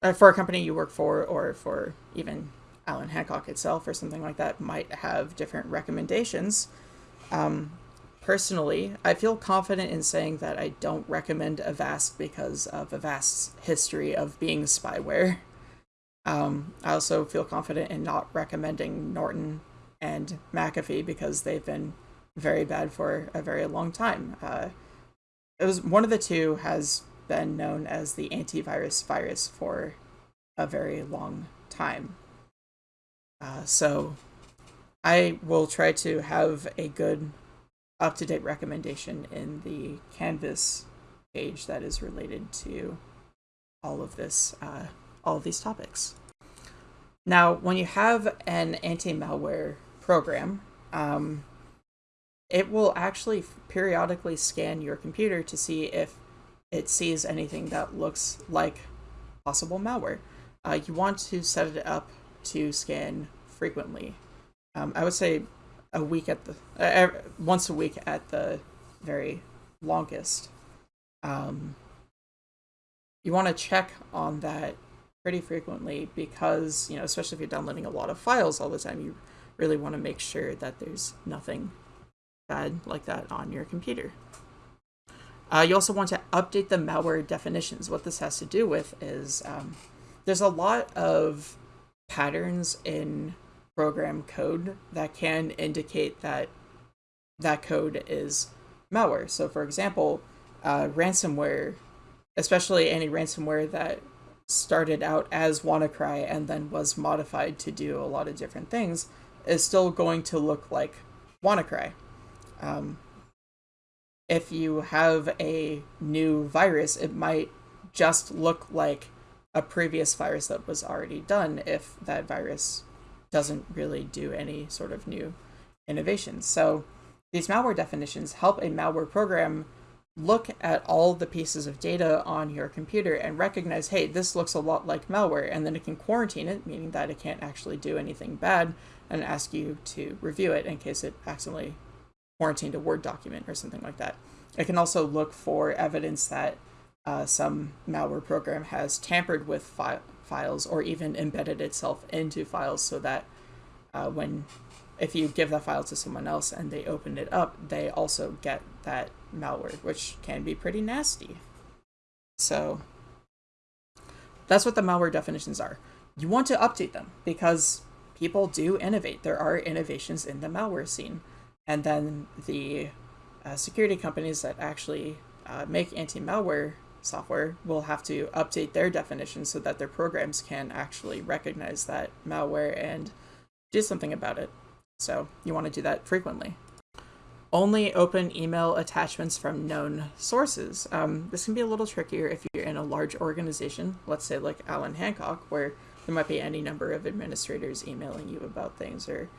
Speaker 1: uh, for a company you work for, or for even Allan Hancock itself or something like that might have different recommendations. Um, personally, I feel confident in saying that I don't recommend Avast because of Avast's history of being spyware. Um, I also feel confident in not recommending Norton and McAfee because they've been very bad for a very long time. Uh, it was one of the two has been known as the antivirus virus for a very long time. Uh, so I will try to have a good up to date recommendation in the Canvas page that is related to all of this, uh, all of these topics. Now, when you have an anti malware program, um, it will actually periodically scan your computer to see if it sees anything that looks like possible malware. Uh, you want to set it up to scan frequently. Um, I would say a week at the uh, once a week at the very longest. Um, you want to check on that pretty frequently because you know, especially if you're downloading a lot of files all the time, you really want to make sure that there's nothing bad like that on your computer. Uh, you also want to update the malware definitions. What this has to do with is um, there's a lot of patterns in program code that can indicate that that code is malware. So, for example, uh, ransomware, especially any ransomware that started out as WannaCry and then was modified to do a lot of different things, is still going to look like WannaCry. Um, if you have a new virus, it might just look like a previous virus that was already done if that virus doesn't really do any sort of new innovations. So these malware definitions help a malware program look at all the pieces of data on your computer and recognize, hey, this looks a lot like malware, and then it can quarantine it, meaning that it can't actually do anything bad, and ask you to review it in case it accidentally quarantined a Word document or something like that. It can also look for evidence that uh, some malware program has tampered with fi files or even embedded itself into files so that uh, when if you give that file to someone else and they open it up, they also get that malware, which can be pretty nasty. So that's what the malware definitions are. You want to update them because people do innovate. There are innovations in the malware scene. And then the uh, security companies that actually uh, make anti-malware software will have to update their definitions so that their programs can actually recognize that malware and do something about it. So you want to do that frequently. Only open email attachments from known sources. Um, this can be a little trickier if you're in a large organization, let's say like Allan Hancock, where there might be any number of administrators emailing you about things or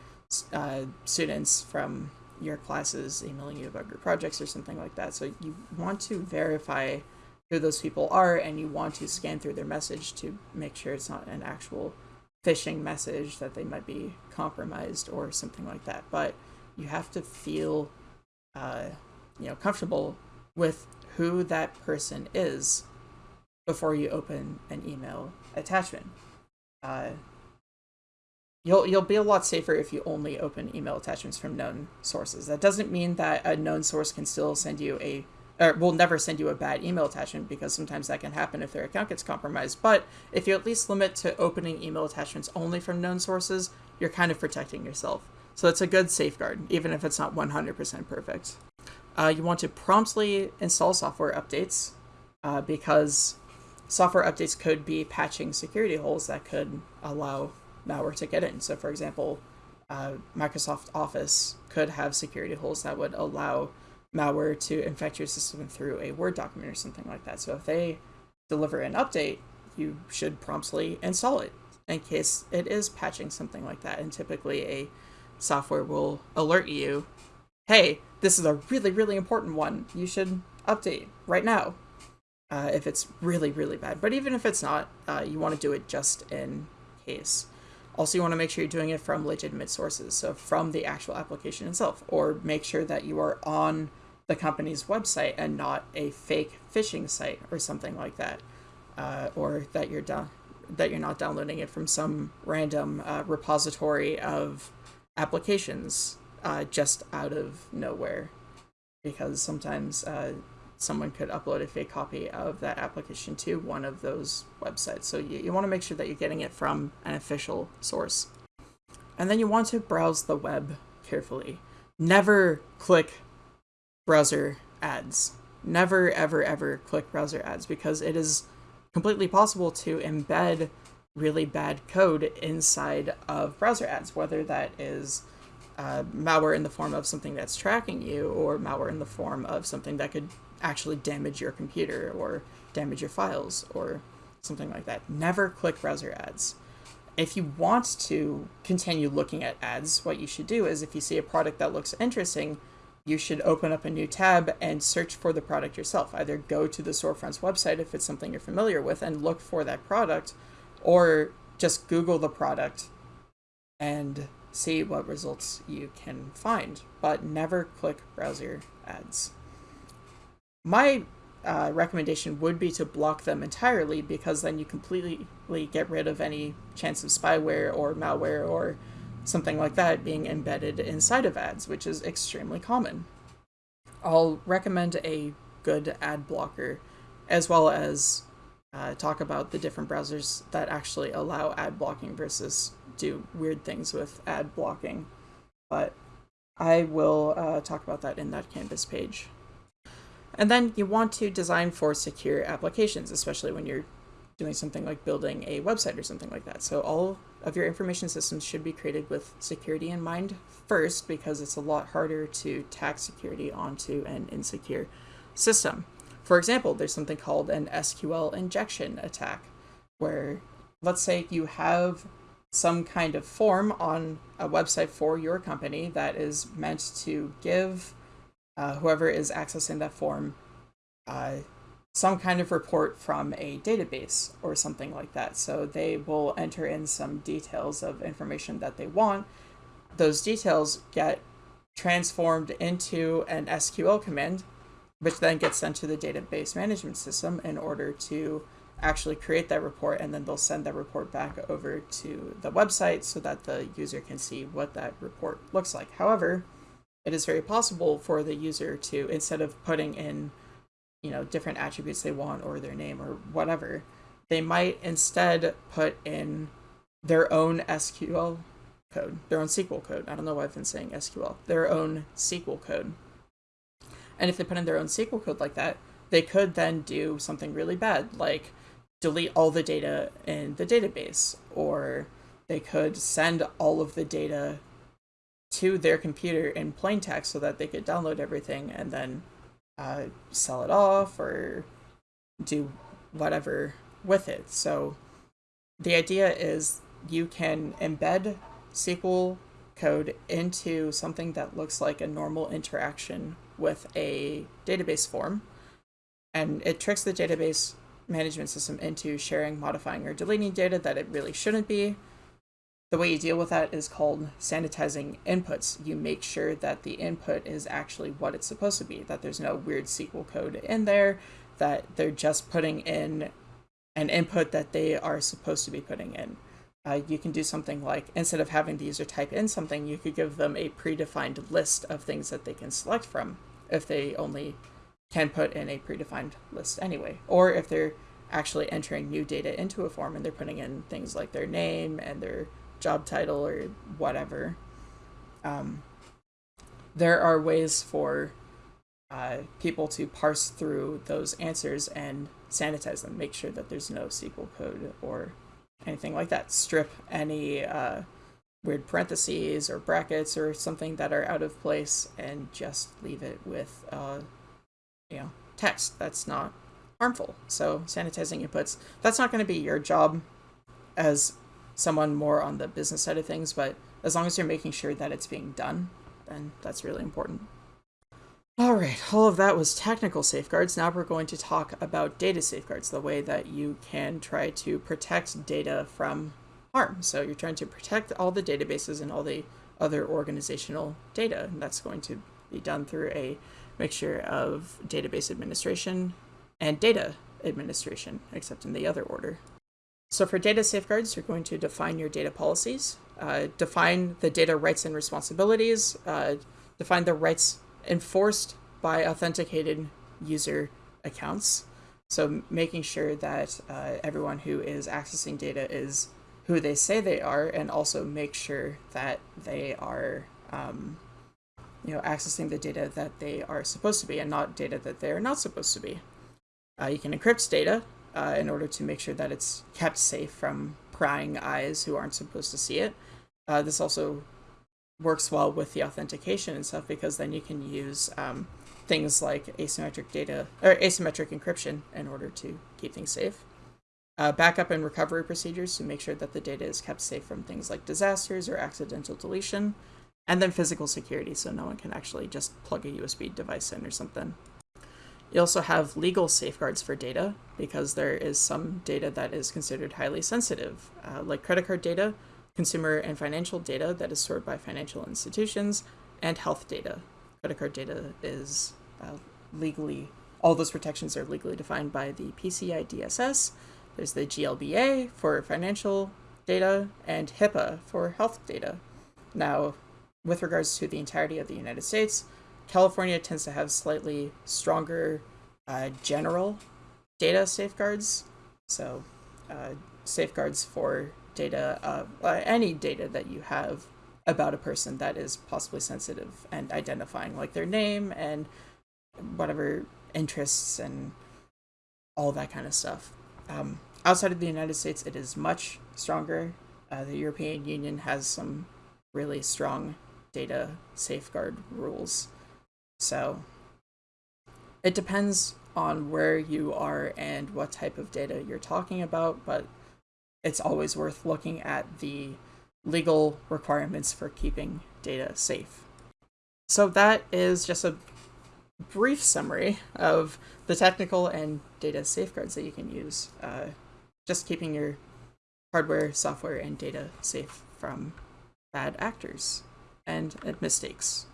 Speaker 1: uh, students from your classes emailing you about your projects or something like that. So you want to verify who those people are and you want to scan through their message to make sure it's not an actual phishing message that they might be compromised or something like that. But you have to feel, uh, you know, comfortable with who that person is before you open an email attachment. Uh, you'll you'll be a lot safer if you only open email attachments from known sources. That doesn't mean that a known source can still send you a or will never send you a bad email attachment because sometimes that can happen if their account gets compromised. But if you at least limit to opening email attachments only from known sources, you're kind of protecting yourself. So it's a good safeguard, even if it's not 100% perfect. Uh, you want to promptly install software updates uh, because software updates could be patching security holes that could allow malware to get in. So, for example, uh, Microsoft Office could have security holes that would allow malware to infect your system through a Word document or something like that. So if they deliver an update, you should promptly install it in case it is patching something like that. And typically a software will alert you, hey, this is a really, really important one. You should update right now uh, if it's really, really bad. But even if it's not, uh, you want to do it just in case. Also, you want to make sure you're doing it from legitimate sources, so from the actual application itself, or make sure that you are on the company's website and not a fake phishing site or something like that, uh, or that you're that you're not downloading it from some random uh, repository of applications uh, just out of nowhere, because sometimes uh, someone could upload a fake copy of that application to one of those websites. So you, you want to make sure that you're getting it from an official source. And then you want to browse the web carefully. Never click browser ads. never, ever, ever click browser ads because it is completely possible to embed really bad code inside of browser ads, whether that is uh, malware in the form of something that's tracking you or malware in the form of something that could actually damage your computer or damage your files or something like that. Never click browser ads. If you want to continue looking at ads, what you should do is if you see a product that looks interesting, you should open up a new tab and search for the product yourself. Either go to the storefront's website if it's something you're familiar with and look for that product, or just Google the product and see what results you can find, but never click browser ads. My uh, recommendation would be to block them entirely because then you completely get rid of any chance of spyware or malware or something like that being embedded inside of ads, which is extremely common. I'll recommend a good ad blocker as well as uh, talk about the different browsers that actually allow ad blocking versus do weird things with ad blocking. But I will uh, talk about that in that Canvas page. And then you want to design for secure applications, especially when you're doing something like building a website or something like that. So all of your information systems should be created with security in mind first, because it's a lot harder to tack security onto an insecure system. For example, there's something called an SQL injection attack, where let's say you have some kind of form on a website for your company that is meant to give uh, whoever is accessing that form uh, some kind of report from a database or something like that. So they will enter in some details of information that they want. Those details get transformed into an SQL command, which then gets sent to the database management system in order to actually create that report. And then they'll send that report back over to the website so that the user can see what that report looks like. However, it is very possible for the user to, instead of putting in you know different attributes they want or their name or whatever they might instead put in their own sql code their own sql code. I don't know why i've been saying sql their own sql code. And if they put in their own sql code like that they could then do something really bad like delete all the data in the database or they could send all of the data to their computer in plain text so that they could download everything and then uh, sell it off or do whatever with it. So the idea is you can embed SQL code into something that looks like a normal interaction with a database form. And it tricks the database management system into sharing, modifying, or deleting data that it really shouldn't be. The way you deal with that is called sanitizing inputs. You make sure that the input is actually what it's supposed to be, that there's no weird SQL code in there, that they're just putting in an input that they are supposed to be putting in. Uh, you can do something like instead of having the user type in something, you could give them a predefined list of things that they can select from if they only can put in a predefined list anyway. Or if they're actually entering new data into a form and they're putting in things like their name and their job title or whatever. Um, there are ways for uh, people to parse through those answers and sanitize them, make sure that there's no SQL code or anything like that. Strip any uh, weird parentheses or brackets or something that are out of place and just leave it with, uh, you know, text that's not harmful. So sanitizing inputs, that's not going to be your job as someone more on the business side of things, but as long as you're making sure that it's being done, then that's really important. All right, all of that was technical safeguards. Now we're going to talk about data safeguards, the way that you can try to protect data from harm. So you're trying to protect all the databases and all the other organizational data, and that's going to be done through a mixture of database administration and data administration, except in the other order. So for data safeguards, you're going to define your data policies, uh, define the data rights and responsibilities, uh, define the rights enforced by authenticated user accounts. So making sure that uh, everyone who is accessing data is who they say they are, and also make sure that they are um, you know, accessing the data that they are supposed to be and not data that they are not supposed to be. Uh, you can encrypt data uh, in order to make sure that it's kept safe from prying eyes who aren't supposed to see it. Uh, this also works well with the authentication and stuff because then you can use um, things like asymmetric data or asymmetric encryption in order to keep things safe. Uh, backup and recovery procedures to make sure that the data is kept safe from things like disasters or accidental deletion, and then physical security so no one can actually just plug a USB device in or something. You also have legal safeguards for data because there is some data that is considered highly sensitive, uh, like credit card data, consumer and financial data that is stored by financial institutions, and health data. Credit card data is uh, legally, all those protections are legally defined by the PCI DSS. There's the GLBA for financial data and HIPAA for health data. Now, with regards to the entirety of the United States, California tends to have slightly stronger uh, general data safeguards. So, uh, safeguards for data, uh, any data that you have about a person that is possibly sensitive and identifying, like their name and whatever interests and all that kind of stuff. Um, outside of the United States, it is much stronger. Uh, the European Union has some really strong data safeguard rules. So it depends on where you are and what type of data you're talking about, but it's always worth looking at the legal requirements for keeping data safe. So that is just a brief summary of the technical and data safeguards that you can use. Uh, just keeping your hardware, software, and data safe from bad actors and mistakes.